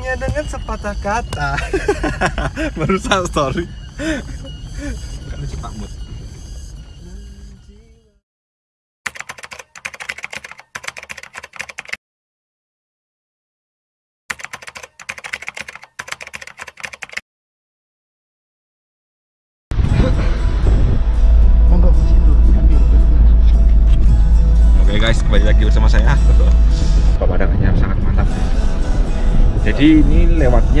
hanya dengan sepatah kata. Merusak story Bukan lucu Pak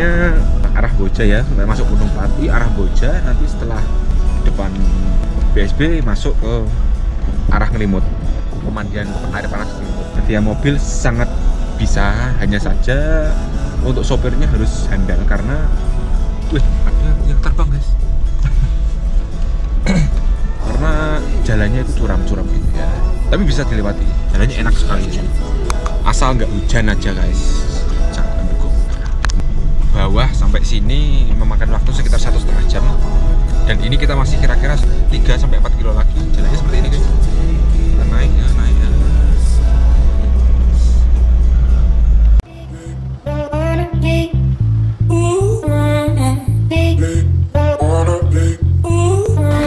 lewatnya arah Boja ya, masuk Gunung Pati, arah Boja. Nanti setelah depan BSB masuk ke arah Ngelimut, pemandian air panas Ngelimut. Ya mobil sangat bisa, hanya saja untuk sopirnya harus handal karena, wih ada yang terbang guys. karena jalannya itu curam-curam gitu ya tapi bisa dilewati jalannya enak sekali asal nggak hujan aja guys bawah sampai sini memakan waktu sekitar satu setengah jam. Dan ini kita masih kira-kira 3 sampai 4 kilo lagi. Jalannya seperti ini guys. Kita naik ya naik ya.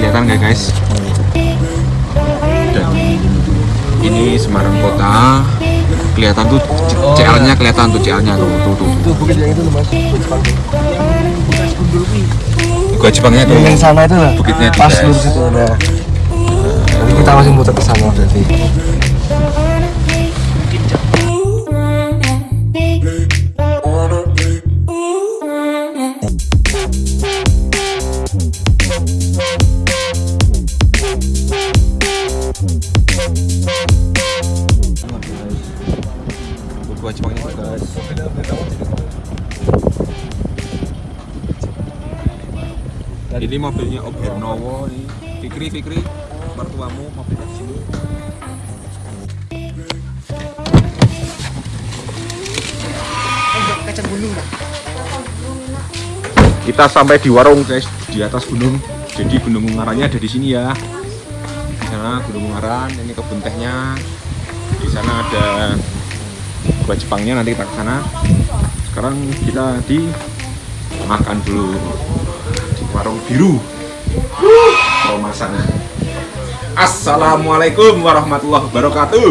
Kelihatan nggak guys? Dan ini Semarang kota kelihatan tuh CL nya kelihatan tuh CL nya tuh tuh tuh itu bukit yang itu loh mas. Gua Jepangnya tuh. Yang sana itu lah Bukitnya itu, pas lurus itu ada jadi kita masih muter ke sana berarti gua Jepangnya tuh, guys ini mobilnya Om Hernowo nih Fikri Fikri mertuamu mobilnya di sini. Kacang gunung kita sampai di warung guys di atas gunung. Jadi gunung ungarannya ada di sini ya. Di sana gunung ungaran ini kebun tehnya. Di sana ada buah Jepangnya nanti kita ke sana. Sekarang kita di makan dulu. Di warung biru. Romasan Assalamualaikum warahmatullahi wabarakatuh.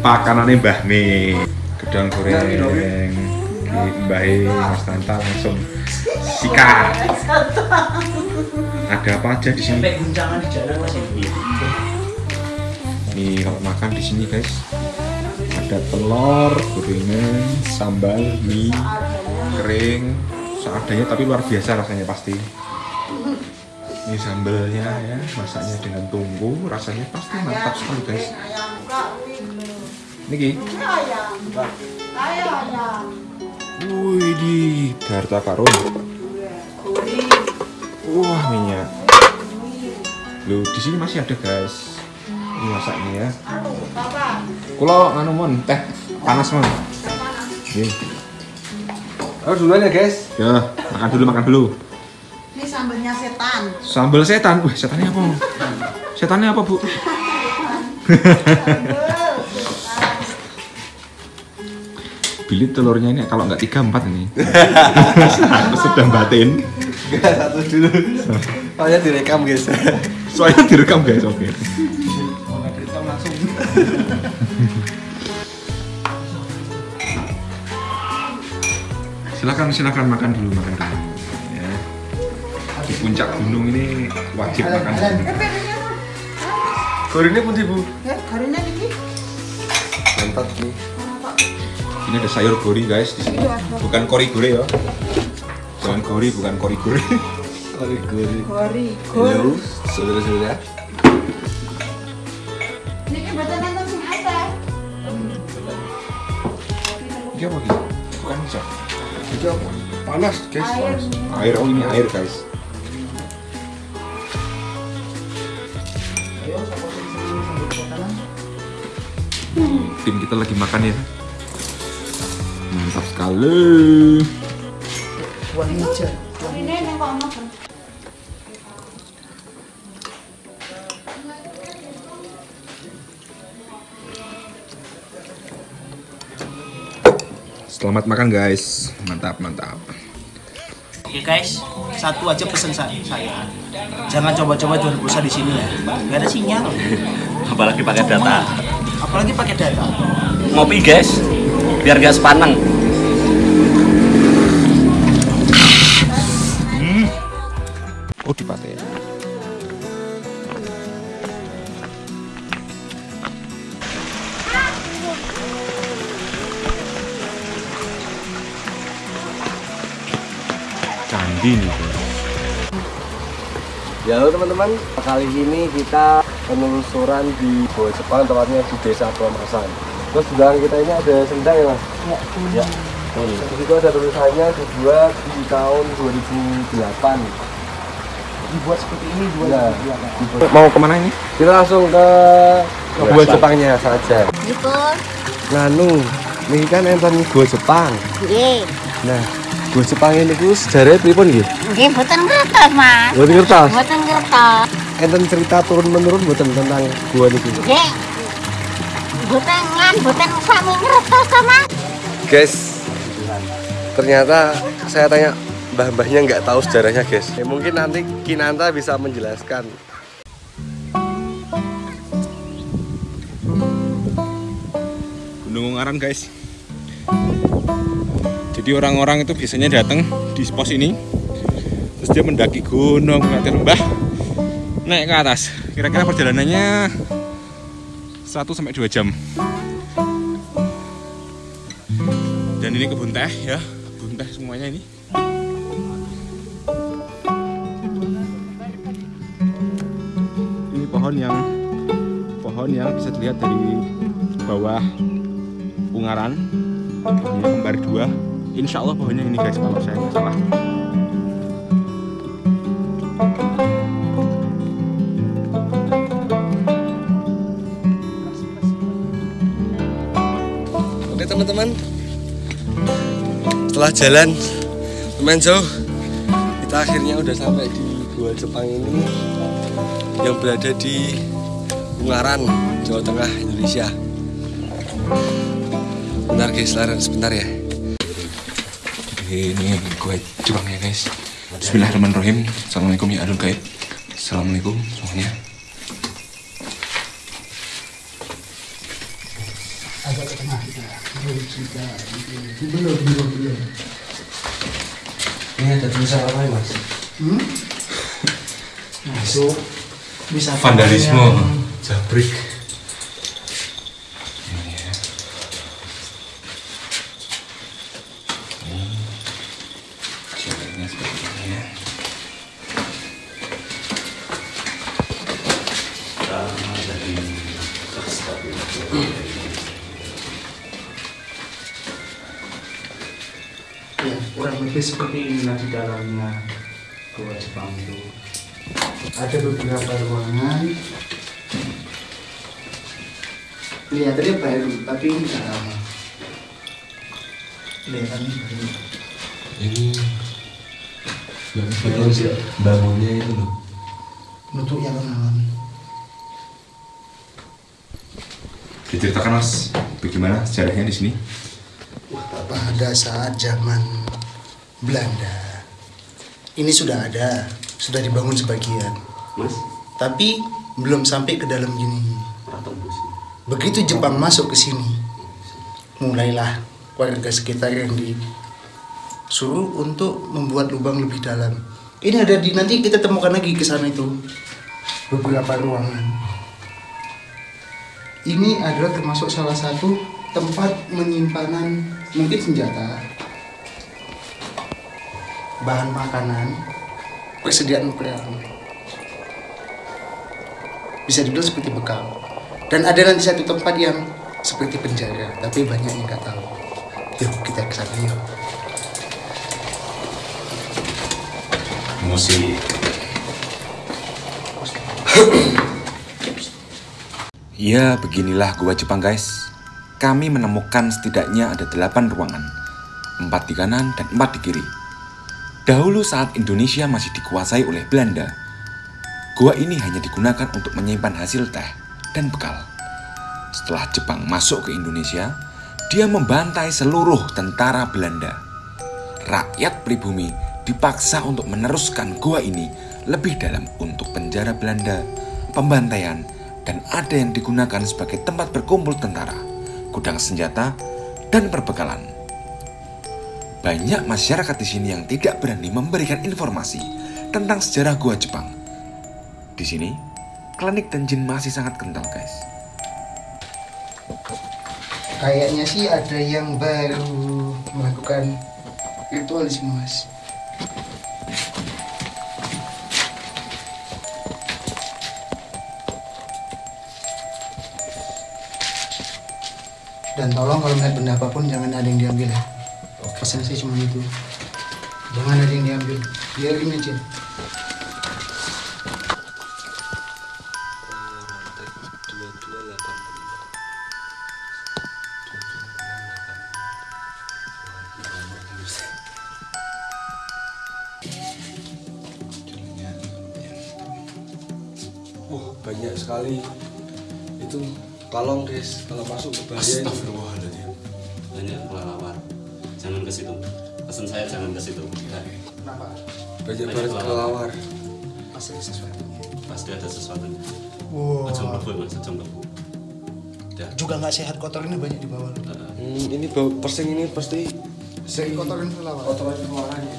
Pakanannya Mbah Me gedang goreng. Mbah Mas Tanta langsung sikat. Ada apa aja di sini? Sampai guncangan di jalan masih nih kalau makan di sini guys ada telur gorengan sambal mie kering. Seadanya tapi luar biasa rasanya pasti. Ini sambalnya ya masaknya dengan tunggu rasanya pasti mantap sekali guys. Ini Ki. Wih di harta karun. Wah minyak. Loh di sini masih ada guys. Ini masaknya ya. Kulo nganu mon teh panas mon. Nih. harus duluan ya guys Ya makan dulu makan dulu. Ini sambalnya setan. Sambal setan. Wih setannya apa? Setannya apa bu? Bilit telurnya ini kalau nggak tiga empat ini. Aku sedang batin. Satu dulu soalnya direkam guys Soalnya direkam guys, oke. Silakan silakan makan dulu makan dulu. Ya. Di puncak gunung ini wajib makan. dulu. gorennya pun ibu Ya, karena ini mantap nih Ini ada sayur gori guys di sini. Bukan kori gore ya. Bukan kori, bukan kori gore. Kori gori gori. Halo, saudara-saudara. Ini kan buatan nonton sing apa? Ini apa gitu? Bukan bisa. Itu apa? Panas, guys. Air. Panas. Air oh ini air guys. Tim kita lagi makan ya sekali Selamat makan guys, mantap mantap. Oke guys, satu aja pesan saya. Jangan coba-coba jual pulsa di sini ya, gak ada sinyal. Apalagi pakai data. Apalagi pakai data. Ngopi guys, biar gak sepaneng. Oh, di Pate. Candi nih. Ya halo teman-teman, kali ini kita penelusuran di Goa Jepang, tepatnya di Desa Pemasan. Terus di belakang kita ini ada sendang ya mas? Ya. Di situ ada tulisannya dibuat di tahun 2008. Dibuat seperti ini dua Ya, Mau ke mana ini? kita langsung ke Gua Jepangnya saja. Gitu. Nganu, ini kan enten Gua Jepang. Nggih. Nah, Gua Jepang ini ku sejarahnya pripun nggih? Nggih mboten ngertos, Mas. Mboten ngertos. Mboten ngertos. Enten cerita turun menurun mboten tentang gua niki. Nggih. Mboten lan mboten sami ngertos to, Mas. Guys, ternyata saya tanya mbah-mbahnya nggak tahu sejarahnya guys. Ya, mungkin nanti Kinanta bisa menjelaskan. Gunung Ungaran guys. Jadi orang-orang itu biasanya datang di pos ini, terus dia mendaki gunung, melewati lembah, naik ke atas. Kira-kira perjalanannya 1 sampai 2 jam. Dan ini kebun teh ya, kebun teh semuanya ini. Pohon yang pohon yang bisa dilihat dari bawah Ungaran pohonnya kembar dua. Insya Allah pohonnya ini guys kalau saya nggak salah. Oke teman-teman, setelah jalan lumayan jauh, kita akhirnya udah sampai di Gua Jepang ini yang berada di Ungaran, Jawa Tengah, Indonesia. Bentar guys, laren sebentar ya. ini gue Jepang ya guys Bismillahirrahmanirrahim Assalamualaikum ya adul gaib Assalamualaikum semuanya Ini ada tulisan apa ya mas? Masuk. Bisa Vandalisme. Jabrik Ada beberapa ruangan. Kelihatannya baru, tapi ini nggak lama. Kelihatannya baru. Ini bagus ya bangunnya itu loh. Untuk yang kenalan. Diceritakan mas, bagaimana sejarahnya di sini? Pada saat zaman Belanda, ini sudah ada, sudah dibangun sebagian, mas tapi belum sampai ke dalam gini. Begitu Jepang masuk ke sini, mulailah warga sekitar yang disuruh untuk membuat lubang lebih dalam. Ini ada di nanti kita temukan lagi ke sana itu beberapa ruangan. Ini adalah termasuk salah satu tempat menyimpanan mungkin senjata, bahan makanan, persediaan perang. Bisa dibilang seperti bekal. Dan ada nanti satu tempat yang seperti penjara, tapi banyak yang nggak tahu. Yuk kita ke sana yuk. Musik Ya, beginilah gua Jepang guys. Kami menemukan setidaknya ada 8 ruangan. Empat di kanan dan empat di kiri. Dahulu saat Indonesia masih dikuasai oleh Belanda, gua ini hanya digunakan untuk menyimpan hasil teh dan bekal. Setelah Jepang masuk ke Indonesia, Dia membantai seluruh tentara Belanda. Rakyat pribumi dipaksa untuk meneruskan gua ini lebih dalam untuk penjara Belanda, pembantaian, dan ada yang digunakan sebagai tempat berkumpul tentara, gudang senjata, dan perbekalan. Banyak masyarakat di sini yang tidak berani memberikan informasi tentang sejarah gua Jepang. Di sini, klinik dan jin masih sangat kental, guys. Kayaknya sih ada yang baru melakukan ritual di sini mas. Dan tolong kalau melihat benda apa pun jangan ada yang diambil ya. Pesan saya cuma itu. Jangan ada yang diambil. Biarin aja. Wah banyak sekali itu kalong guys kalau masuk ke bahaya ini. Banyak kelelawar. Situ. Pesan saya jangan ke situ. Kenapa? banyak banget kelelawar Pasti ada sesuatu. Pasti ada sesuatu. Wow. Aja mlebu mas, aja mlebu. Ya. Juga nggak sehat kotor ini banyak di bawah. hmm, ini bau persing ini pasti Sering kotoran kelawar. kotoran keluarannya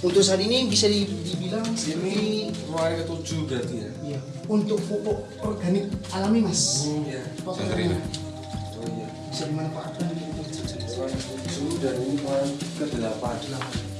Untuk saat ini bisa di- dibilang seperti keluarga ketujuh berarti ya Iya. Untuk pupuk organik alami mas. hmm, ya Kotoran ini oh iya bisa dimanfaatkan kelas dan ini kelas ke-8.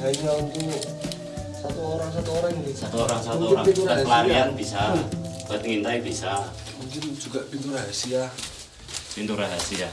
Hanya untuk satu orang satu orang ini Satu orang satu Mungkin orang. Buat pelarian bisa. Buat ngintai bisa. mungkin juga pintu rahasia Pintu rahasia.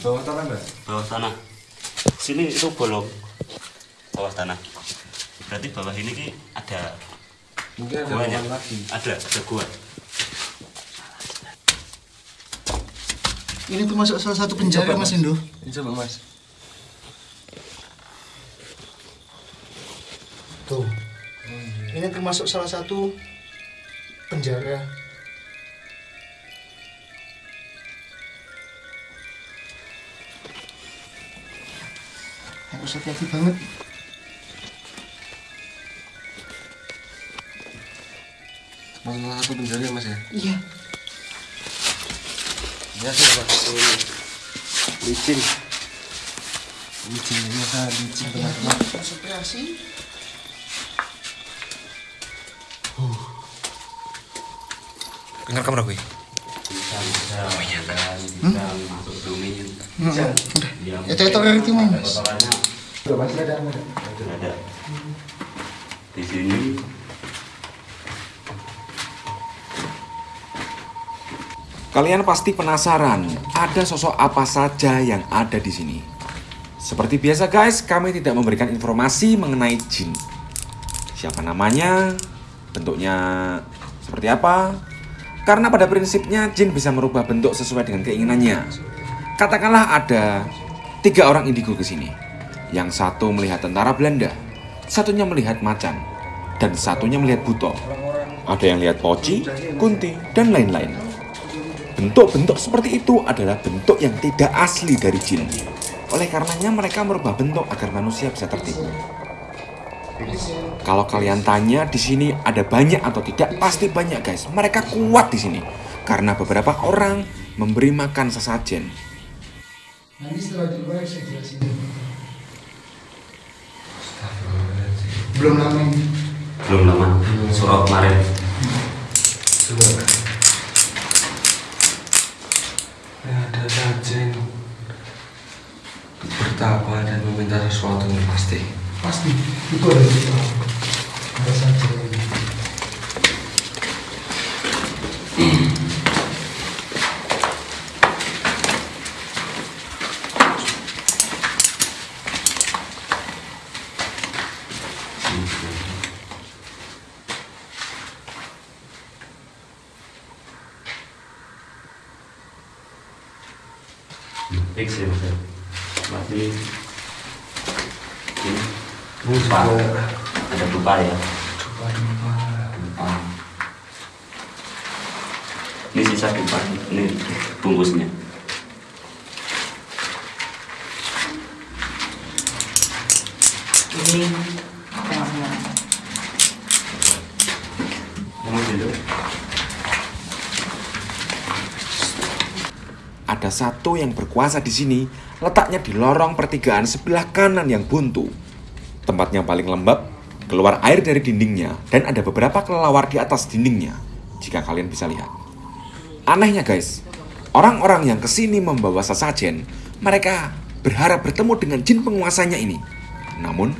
Bawah tanah mbak Bawah tanah. Sini itu bolong. Bawah tanah. Berarti bawah ini ki ada mungkin ada ruangan lagi Ada, ada gua. Ini termasuk salah satu penjara mas Indo. ini coba mas Tuh. Ini termasuk salah satu penjara. Harus hati-hati banget. salah satu penjara ya mas ya? Iya. ya sih mas ini licin. Licin ini sangat licin teman-teman. Konsentrasi. Dengar kamera gue. Bisa, bisa. Ya, Ya itu itu mas. kotorannya Ada. Di sini Kalian pasti penasaran, ada sosok apa saja yang ada di sini. Seperti biasa guys, kami tidak memberikan informasi mengenai jin. Siapa namanya, bentuknya seperti apa. Karena pada prinsipnya jin bisa merubah bentuk sesuai dengan keinginannya. Katakanlah ada tiga orang indigo ke sini. Yang satu melihat tentara Belanda, satunya melihat macan, dan satunya melihat buto. Ada yang lihat poci, kunti, dan lain-lain. Bentuk-bentuk seperti itu adalah bentuk yang tidak asli dari jin. Oleh karenanya mereka merubah bentuk agar manusia bisa tertipu. Kalau kalian tanya di sini ada banyak atau tidak, pasti banyak guys. Mereka kuat di sini karena beberapa orang memberi makan sesajen. Nanti setelah di luar saya jelasin. Belum lama belum lama. Surau kemarin. Ada sajen bertapa dan meminta sesuatu yang pasti. Pasti. Itu ada di fix ya mas. Berarti ini dupa ada dupa ya? dupa-dupa. dupa ini sisa dupa ini bungkusnya. Ini apa namanya? kamu dulu Ada satu yang berkuasa di sini, letaknya di lorong pertigaan sebelah kanan yang buntu. Tempatnya paling lembab, keluar air dari dindingnya, dan ada beberapa kelelawar di atas dindingnya, jika kalian bisa lihat. Anehnya guys, orang-orang yang ke sini membawa sesajen, mereka berharap bertemu dengan jin penguasanya ini. Namun,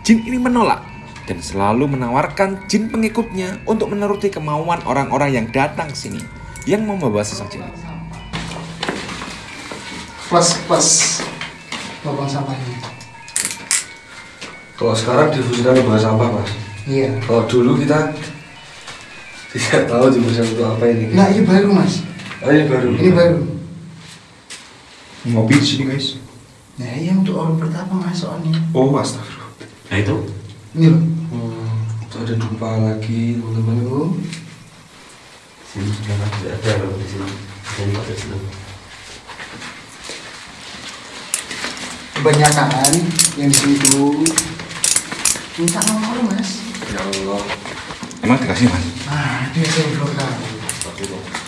jin ini menolak dan selalu menawarkan jin pengikutnya untuk menuruti kemauan orang-orang yang datang sini yang membawa sesajen. Plus plus lubang sampahnya. Kalau sekarang difungsikan di sampah mas. Iya. Kalau dulu kita tidak tahu difungsikan untuk apa ini. Nah ini baru mas. Oh, ini baru. Ini baru. Ngopi di sini guys. Nah iya untuk orang pertama mas soalnya. Oh, astagfirullah. nah itu Ini loh. Hmm, itu ada dupa lagi teman-teman. Sini sudah ada ada loh di sini dan ada di Kebanyakan yang di sini tuh minta nomor mas. Ya Allah. Emang dikasih mas? Nah dia saya belum tahu.